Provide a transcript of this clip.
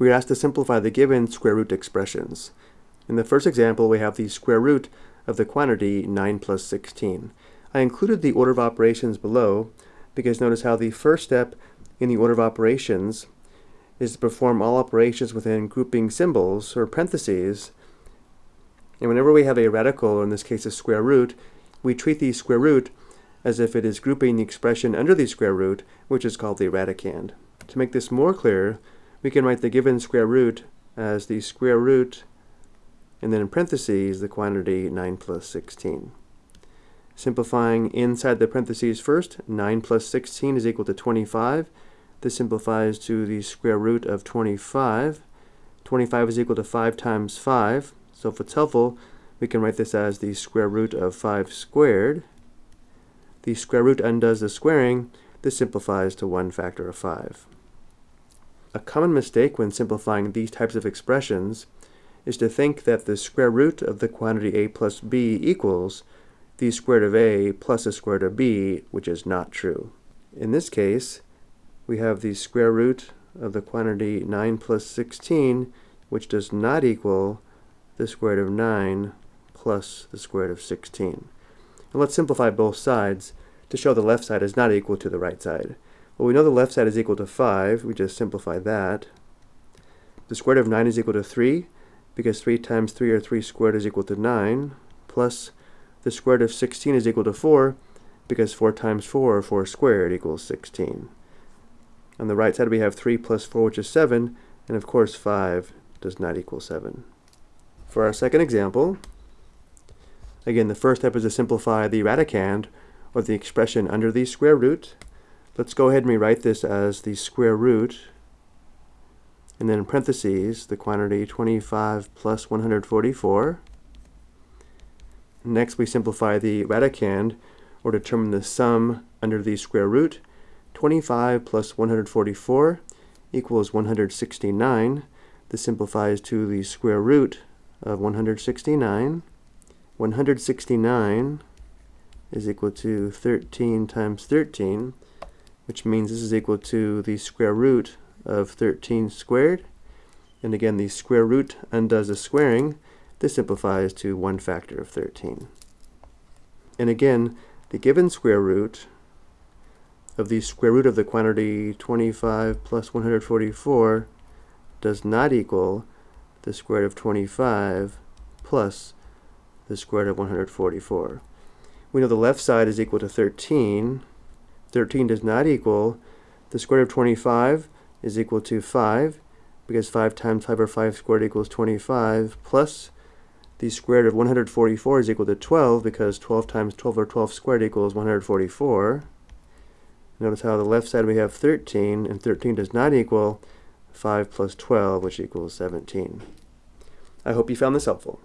we are asked to simplify the given square root expressions. In the first example, we have the square root of the quantity 9 plus 16. I included the order of operations below because notice how the first step in the order of operations is to perform all operations within grouping symbols or parentheses. And whenever we have a radical, or in this case a square root, we treat the square root as if it is grouping the expression under the square root, which is called the radicand. To make this more clear, we can write the given square root as the square root, and then in parentheses, the quantity 9 plus 16. Simplifying inside the parentheses first, 9 plus 16 is equal to 25. This simplifies to the square root of 25. 25 is equal to 5 times 5. So if it's helpful, we can write this as the square root of 5 squared. The square root undoes the squaring. This simplifies to 1 factor of 5. A common mistake when simplifying these types of expressions is to think that the square root of the quantity a plus b equals the square root of a plus the square root of b, which is not true. In this case, we have the square root of the quantity 9 plus 16, which does not equal the square root of 9 plus the square root of 16. And let's simplify both sides to show the left side is not equal to the right side. Well, we know the left side is equal to 5. We just simplify that. The square root of 9 is equal to 3, because 3 times 3 or 3 squared is equal to 9, plus the square root of 16 is equal to 4, because 4 times 4, or 4 squared, equals 16. On the right side we have 3 plus 4 which is 7 and of course 5 does not equal 7. For our second example, again the first step is to simplify the radicand or the expression under the square root. Let's go ahead and rewrite this as the square root and then in parentheses the quantity 25 plus 144. Next we simplify the radicand or determine the sum under the square root 25 plus 144 equals 169. This simplifies to the square root of 169. 169 is equal to 13 times 13, which means this is equal to the square root of 13 squared. And again, the square root undoes the squaring. This simplifies to 1 factor of 13. And again, the given square root of the square root of the quantity 25 plus 144 does not equal the square root of 25 plus the square root of 144. We know the left side is equal to 13. 13 does not equal the square root of 25 is equal to 5 because 5 times 5 or 5 squared equals 25 plus the square root of 144 is equal to 12 because 12 times 12 or 12 squared equals 144. Notice how the left side we have 13, and 13 does not equal 5 plus 12, which equals 17. I hope you found this helpful.